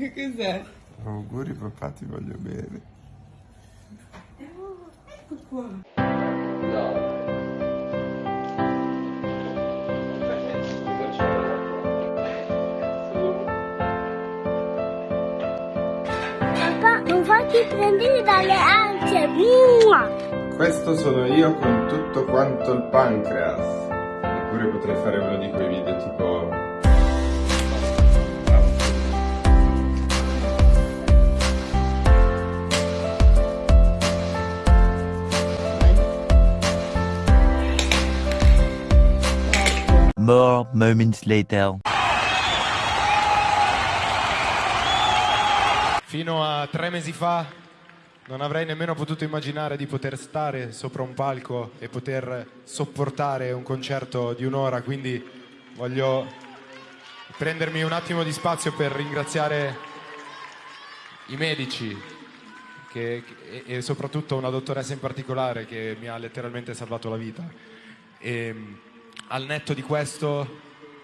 Che cos'è? Auguri papà, ti voglio bene. Ecco qua. Papà, non farti prendere dalle ansie. Mua! Questo sono io con tutto quanto il pancreas. Oppure potrei fare uno di quei video tipo... More moments later. Fino a tre mesi fa non avrei nemmeno potuto immaginare di poter stare sopra un palco e poter sopportare un concerto di un'ora, quindi voglio prendermi un attimo di spazio per ringraziare i medici che- e, soprattutto una dottoressa in particolare che mi ha letteralmente salvato la vita. E, al netto di questo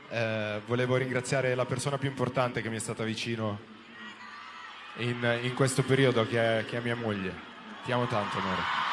eh, volevo ringraziare la persona più importante che mi è stata vicino in, in questo periodo che è, che è mia moglie. Ti amo tanto, amore.